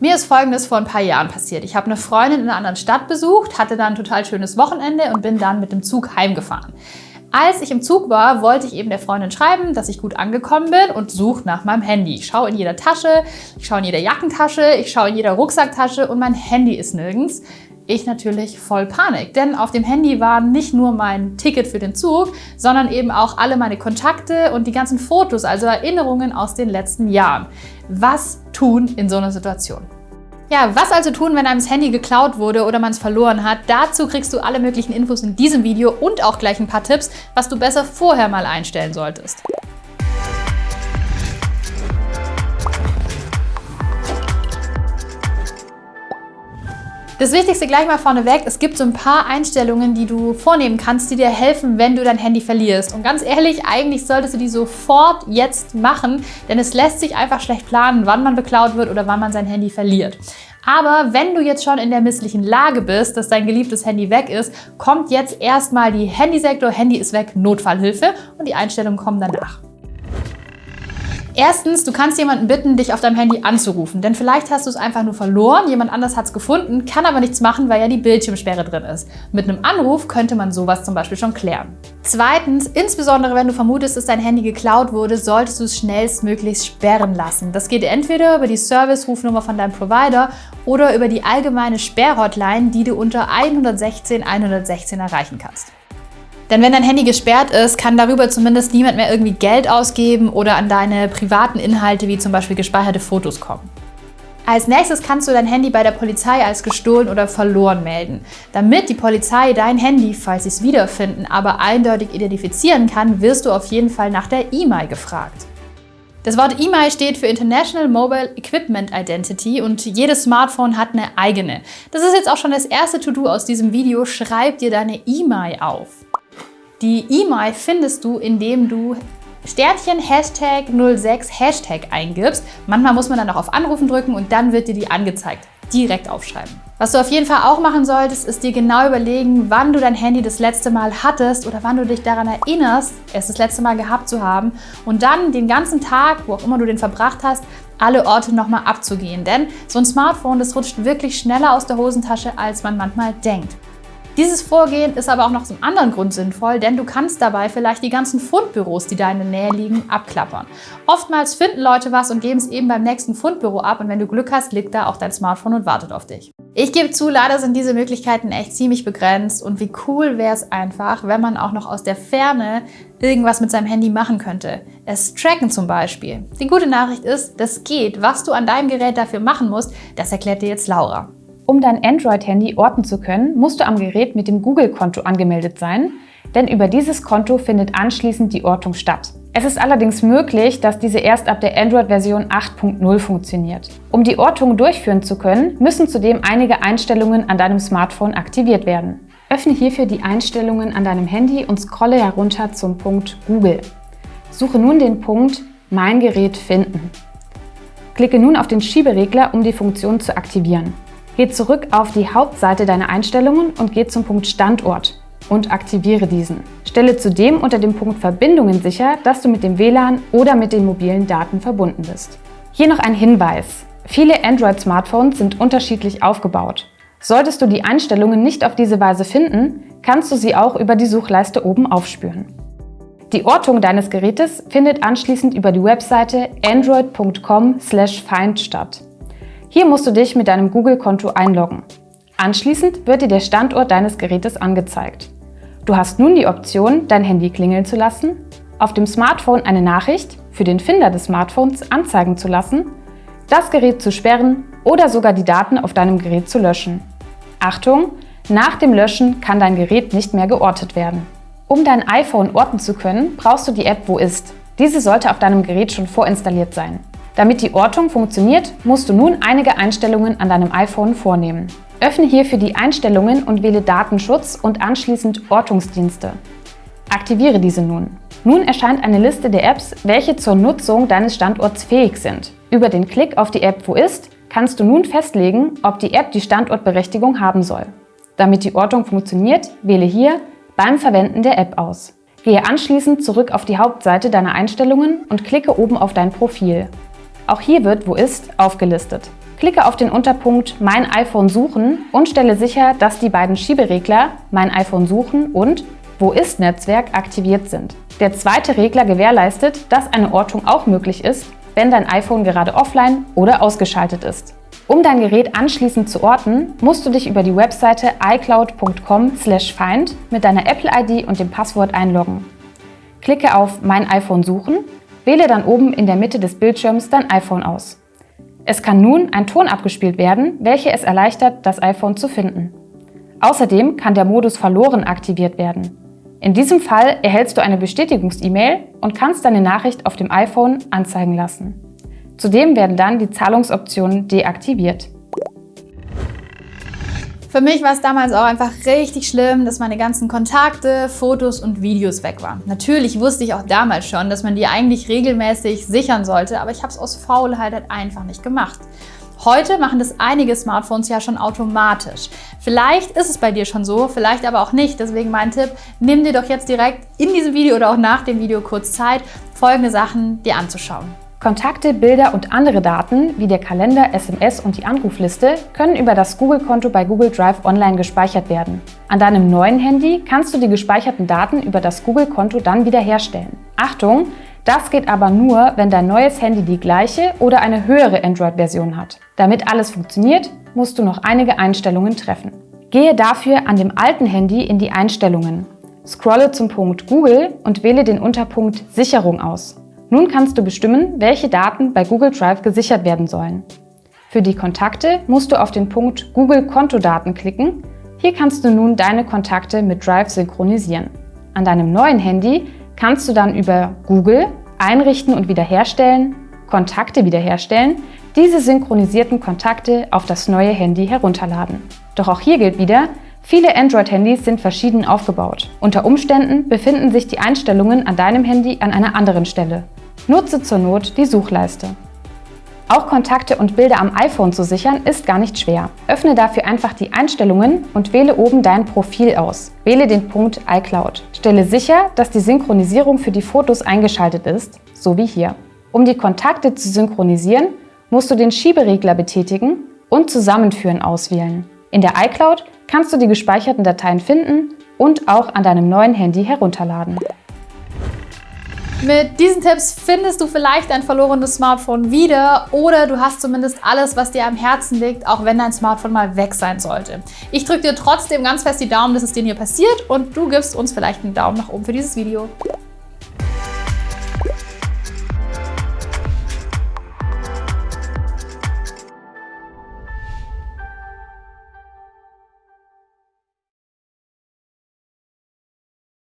Mir ist Folgendes vor ein paar Jahren passiert. Ich habe eine Freundin in einer anderen Stadt besucht, hatte dann ein total schönes Wochenende und bin dann mit dem Zug heimgefahren. Als ich im Zug war, wollte ich eben der Freundin schreiben, dass ich gut angekommen bin und suche nach meinem Handy. Ich schaue in jeder Tasche, ich schaue in jeder Jackentasche, ich schaue in jeder Rucksacktasche und mein Handy ist nirgends. Ich natürlich voll Panik, denn auf dem Handy war nicht nur mein Ticket für den Zug, sondern eben auch alle meine Kontakte und die ganzen Fotos, also Erinnerungen aus den letzten Jahren. Was tun in so einer Situation? Ja, was also tun, wenn einem das Handy geklaut wurde oder man es verloren hat? Dazu kriegst du alle möglichen Infos in diesem Video und auch gleich ein paar Tipps, was du besser vorher mal einstellen solltest. Das Wichtigste gleich mal vorneweg, es gibt so ein paar Einstellungen, die du vornehmen kannst, die dir helfen, wenn du dein Handy verlierst. Und ganz ehrlich, eigentlich solltest du die sofort jetzt machen, denn es lässt sich einfach schlecht planen, wann man beklaut wird oder wann man sein Handy verliert. Aber wenn du jetzt schon in der misslichen Lage bist, dass dein geliebtes Handy weg ist, kommt jetzt erstmal die Handysektor Handy ist weg Notfallhilfe und die Einstellungen kommen danach. Erstens, du kannst jemanden bitten, dich auf deinem Handy anzurufen, denn vielleicht hast du es einfach nur verloren, jemand anders hat es gefunden, kann aber nichts machen, weil ja die Bildschirmsperre drin ist. Mit einem Anruf könnte man sowas zum Beispiel schon klären. Zweitens, insbesondere wenn du vermutest, dass dein Handy geklaut wurde, solltest du es schnellstmöglichst sperren lassen. Das geht entweder über die Service-Rufnummer von deinem Provider oder über die allgemeine Sperrhotline, die du unter 116 116 erreichen kannst. Denn wenn dein Handy gesperrt ist, kann darüber zumindest niemand mehr irgendwie Geld ausgeben oder an deine privaten Inhalte wie zum Beispiel gespeicherte Fotos kommen. Als nächstes kannst du dein Handy bei der Polizei als gestohlen oder verloren melden. Damit die Polizei dein Handy, falls sie es wiederfinden, aber eindeutig identifizieren kann, wirst du auf jeden Fall nach der E-Mail gefragt. Das Wort E-Mail steht für International Mobile Equipment Identity und jedes Smartphone hat eine eigene. Das ist jetzt auch schon das erste To-Do aus diesem Video. Schreib dir deine E-Mail auf. Die E-Mail findest du, indem du Sternchen Hashtag 06 Hashtag eingibst. Manchmal muss man dann noch auf Anrufen drücken und dann wird dir die angezeigt. Direkt aufschreiben. Was du auf jeden Fall auch machen solltest, ist dir genau überlegen, wann du dein Handy das letzte Mal hattest oder wann du dich daran erinnerst, es das letzte Mal gehabt zu haben und dann den ganzen Tag, wo auch immer du den verbracht hast, alle Orte nochmal abzugehen. Denn so ein Smartphone, das rutscht wirklich schneller aus der Hosentasche, als man manchmal denkt. Dieses Vorgehen ist aber auch noch einem anderen Grund sinnvoll, denn du kannst dabei vielleicht die ganzen Fundbüros, die da in der Nähe liegen, abklappern. Oftmals finden Leute was und geben es eben beim nächsten Fundbüro ab und wenn du Glück hast, liegt da auch dein Smartphone und wartet auf dich. Ich gebe zu, leider sind diese Möglichkeiten echt ziemlich begrenzt und wie cool wäre es einfach, wenn man auch noch aus der Ferne irgendwas mit seinem Handy machen könnte. Es tracken zum Beispiel. Die gute Nachricht ist, das geht. Was du an deinem Gerät dafür machen musst, das erklärt dir jetzt Laura. Um dein Android-Handy orten zu können, musst du am Gerät mit dem Google-Konto angemeldet sein, denn über dieses Konto findet anschließend die Ortung statt. Es ist allerdings möglich, dass diese erst ab der Android-Version 8.0 funktioniert. Um die Ortung durchführen zu können, müssen zudem einige Einstellungen an deinem Smartphone aktiviert werden. Öffne hierfür die Einstellungen an deinem Handy und scrolle herunter zum Punkt Google. Suche nun den Punkt Mein Gerät finden. Klicke nun auf den Schieberegler, um die Funktion zu aktivieren. Geh zurück auf die Hauptseite deiner Einstellungen und geh zum Punkt Standort und aktiviere diesen. Stelle zudem unter dem Punkt Verbindungen sicher, dass du mit dem WLAN oder mit den mobilen Daten verbunden bist. Hier noch ein Hinweis. Viele Android-Smartphones sind unterschiedlich aufgebaut. Solltest du die Einstellungen nicht auf diese Weise finden, kannst du sie auch über die Suchleiste oben aufspüren. Die Ortung deines Gerätes findet anschließend über die Webseite android.com/find statt. Hier musst du dich mit deinem Google-Konto einloggen. Anschließend wird dir der Standort deines Gerätes angezeigt. Du hast nun die Option, dein Handy klingeln zu lassen, auf dem Smartphone eine Nachricht für den Finder des Smartphones anzeigen zu lassen, das Gerät zu sperren oder sogar die Daten auf deinem Gerät zu löschen. Achtung! Nach dem Löschen kann dein Gerät nicht mehr geortet werden. Um dein iPhone orten zu können, brauchst du die App Wo ist. Diese sollte auf deinem Gerät schon vorinstalliert sein. Damit die Ortung funktioniert, musst du nun einige Einstellungen an deinem iPhone vornehmen. Öffne hierfür die Einstellungen und wähle Datenschutz und anschließend Ortungsdienste. Aktiviere diese nun. Nun erscheint eine Liste der Apps, welche zur Nutzung deines Standorts fähig sind. Über den Klick auf die App Wo ist kannst du nun festlegen, ob die App die Standortberechtigung haben soll. Damit die Ortung funktioniert, wähle hier beim Verwenden der App aus. Gehe anschließend zurück auf die Hauptseite deiner Einstellungen und klicke oben auf dein Profil. Auch hier wird Wo ist aufgelistet. Klicke auf den Unterpunkt Mein iPhone suchen und stelle sicher, dass die beiden Schieberegler Mein iPhone suchen und Wo ist Netzwerk aktiviert sind. Der zweite Regler gewährleistet, dass eine Ortung auch möglich ist, wenn dein iPhone gerade offline oder ausgeschaltet ist. Um dein Gerät anschließend zu orten, musst du dich über die Webseite icloud.com/find mit deiner Apple-ID und dem Passwort einloggen. Klicke auf Mein iPhone suchen, wähle dann oben in der Mitte des Bildschirms dein iPhone aus. Es kann nun ein Ton abgespielt werden, welcher es erleichtert, das iPhone zu finden. Außerdem kann der Modus Verloren aktiviert werden. In diesem Fall erhältst du eine Bestätigungs-E-Mail und kannst deine Nachricht auf dem iPhone anzeigen lassen. Zudem werden dann die Zahlungsoptionen deaktiviert. Für mich war es damals auch einfach richtig schlimm, dass meine ganzen Kontakte, Fotos und Videos weg waren. Natürlich wusste ich auch damals schon, dass man die eigentlich regelmäßig sichern sollte, aber ich habe es aus Faulheit halt einfach nicht gemacht. Heute machen das einige Smartphones ja schon automatisch. Vielleicht ist es bei dir schon so, vielleicht aber auch nicht. Deswegen mein Tipp, nimm dir doch jetzt direkt in diesem Video oder auch nach dem Video kurz Zeit, folgende Sachen dir anzuschauen. Kontakte, Bilder und andere Daten wie der Kalender, SMS und die Anrufliste können über das Google-Konto bei Google Drive online gespeichert werden. An deinem neuen Handy kannst du die gespeicherten Daten über das Google-Konto dann wiederherstellen. Achtung! Das geht aber nur, wenn dein neues Handy die gleiche oder eine höhere Android-Version hat. Damit alles funktioniert, musst du noch einige Einstellungen treffen. Gehe dafür an dem alten Handy in die Einstellungen. Scrolle zum Punkt Google und wähle den Unterpunkt Sicherung aus. Nun kannst du bestimmen, welche Daten bei Google Drive gesichert werden sollen. Für die Kontakte musst du auf den Punkt Google Kontodaten klicken. Hier kannst du nun deine Kontakte mit Drive synchronisieren. An deinem neuen Handy kannst du dann über Google Einrichten und wiederherstellen, Kontakte wiederherstellen, diese synchronisierten Kontakte auf das neue Handy herunterladen. Doch auch hier gilt wieder, Viele Android-Handys sind verschieden aufgebaut. Unter Umständen befinden sich die Einstellungen an deinem Handy an einer anderen Stelle. Nutze zur Not die Suchleiste. Auch Kontakte und Bilder am iPhone zu sichern ist gar nicht schwer. Öffne dafür einfach die Einstellungen und wähle oben dein Profil aus. Wähle den Punkt iCloud. Stelle sicher, dass die Synchronisierung für die Fotos eingeschaltet ist, so wie hier. Um die Kontakte zu synchronisieren, musst du den Schieberegler betätigen und Zusammenführen auswählen. In der iCloud kannst du die gespeicherten Dateien finden und auch an deinem neuen Handy herunterladen. Mit diesen Tipps findest du vielleicht dein verlorenes Smartphone wieder oder du hast zumindest alles, was dir am Herzen liegt, auch wenn dein Smartphone mal weg sein sollte. Ich drücke dir trotzdem ganz fest die Daumen, dass es dir hier passiert und du gibst uns vielleicht einen Daumen nach oben für dieses Video.